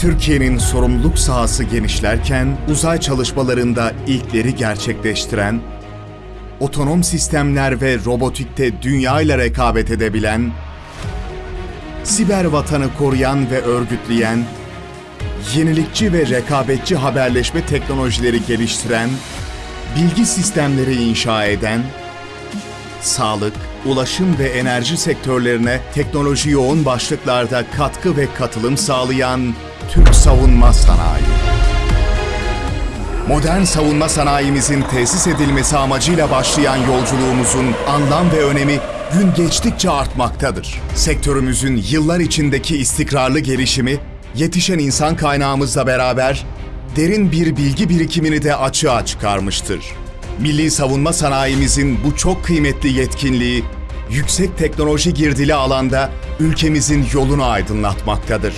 Türkiye'nin sorumluluk sahası genişlerken uzay çalışmalarında ilkleri gerçekleştiren, otonom sistemler ve robotikte dünya ile rekabet edebilen, siber vatanı koruyan ve örgütleyen, yenilikçi ve rekabetçi haberleşme teknolojileri geliştiren, bilgi sistemleri inşa eden, sağlık, ulaşım ve enerji sektörlerine teknoloji yoğun başlıklarda katkı ve katılım sağlayan Türk Savunma Sanayi. Modern savunma sanayimizin tesis edilmesi amacıyla başlayan yolculuğumuzun anlam ve önemi gün geçtikçe artmaktadır. Sektörümüzün yıllar içindeki istikrarlı gelişimi, yetişen insan kaynağımızla beraber derin bir bilgi birikimini de açığa çıkarmıştır. Milli savunma sanayimizin bu çok kıymetli yetkinliği, yüksek teknoloji girdili alanda ülkemizin yolunu aydınlatmaktadır.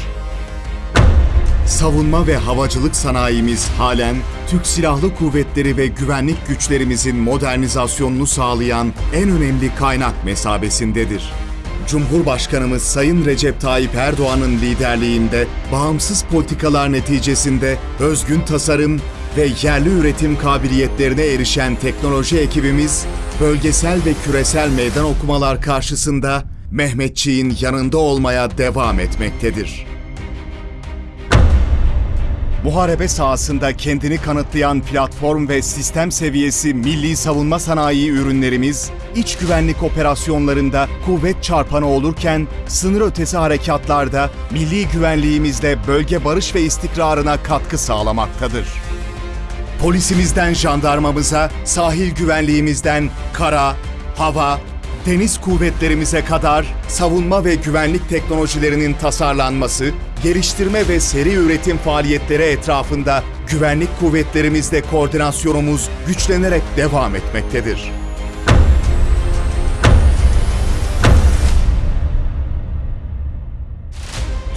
Savunma ve havacılık sanayimiz halen Türk Silahlı Kuvvetleri ve güvenlik güçlerimizin modernizasyonunu sağlayan en önemli kaynak mesabesindedir. Cumhurbaşkanımız Sayın Recep Tayyip Erdoğan'ın liderliğinde bağımsız politikalar neticesinde özgün tasarım ve yerli üretim kabiliyetlerine erişen teknoloji ekibimiz, bölgesel ve küresel meydan okumalar karşısında Mehmetçiğin yanında olmaya devam etmektedir. Muharebe sahasında kendini kanıtlayan platform ve sistem seviyesi milli savunma sanayi ürünlerimiz, iç güvenlik operasyonlarında kuvvet çarpanı olurken sınır ötesi harekatlarda milli güvenliğimizle bölge barış ve istikrarına katkı sağlamaktadır. Polisimizden jandarmamıza, sahil güvenliğimizden kara, hava, deniz kuvvetlerimize kadar savunma ve güvenlik teknolojilerinin tasarlanması, geliştirme ve seri üretim faaliyetleri etrafında güvenlik kuvvetlerimizle koordinasyonumuz güçlenerek devam etmektedir.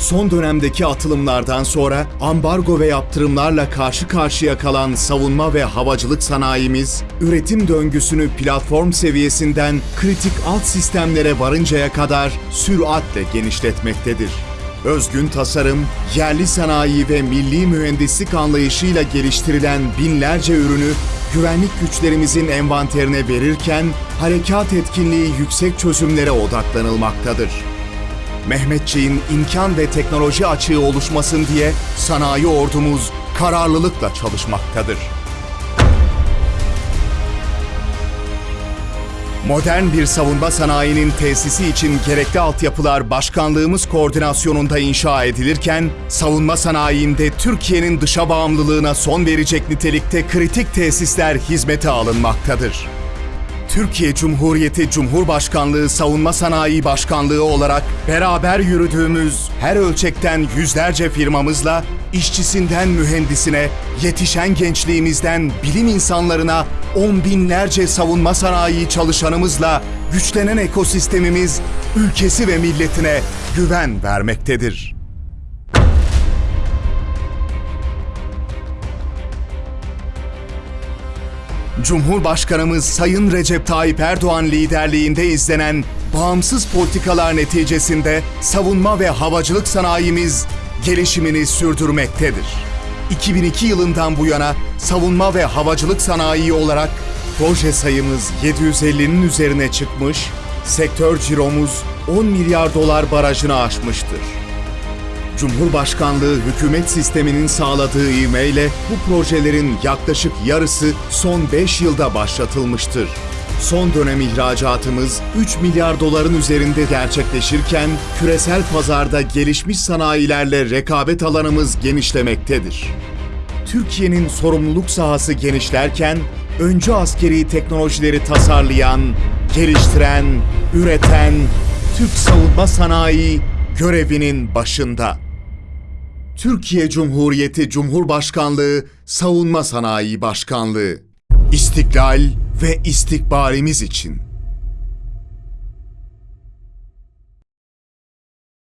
Son dönemdeki atılımlardan sonra ambargo ve yaptırımlarla karşı karşıya kalan savunma ve havacılık sanayimiz, üretim döngüsünü platform seviyesinden kritik alt sistemlere varıncaya kadar süratle genişletmektedir. Özgün tasarım, yerli sanayi ve milli mühendislik anlayışıyla geliştirilen binlerce ürünü güvenlik güçlerimizin envanterine verirken harekat etkinliği yüksek çözümlere odaklanılmaktadır. Mehmetçiğin imkan ve teknoloji açığı oluşmasın diye sanayi ordumuz kararlılıkla çalışmaktadır. Modern bir savunma sanayinin tesisi için gerekli altyapılar başkanlığımız koordinasyonunda inşa edilirken, savunma sanayinde Türkiye'nin dışa bağımlılığına son verecek nitelikte kritik tesisler hizmete alınmaktadır. Türkiye Cumhuriyeti Cumhurbaşkanlığı Savunma Sanayi Başkanlığı olarak beraber yürüdüğümüz her ölçekten yüzlerce firmamızla işçisinden mühendisine, yetişen gençliğimizden bilim insanlarına on binlerce savunma sanayi çalışanımızla güçlenen ekosistemimiz ülkesi ve milletine güven vermektedir. Cumhurbaşkanımız Sayın Recep Tayyip Erdoğan liderliğinde izlenen bağımsız politikalar neticesinde savunma ve havacılık sanayimiz gelişimini sürdürmektedir. 2002 yılından bu yana savunma ve havacılık sanayi olarak proje sayımız 750'nin üzerine çıkmış, sektör ciromuz 10 milyar dolar barajını aşmıştır. Cumhurbaşkanlığı hükümet sisteminin sağladığı ivmeyle bu projelerin yaklaşık yarısı son 5 yılda başlatılmıştır. Son dönem ihracatımız 3 milyar doların üzerinde gerçekleşirken küresel pazarda gelişmiş sanayilerle rekabet alanımız genişlemektedir. Türkiye'nin sorumluluk sahası genişlerken öncü askeri teknolojileri tasarlayan, geliştiren, üreten Türk savunma sanayi görevinin başında. Türkiye Cumhuriyeti Cumhurbaşkanlığı Savunma Sanayi Başkanlığı. İstiklal ve istikbalimiz için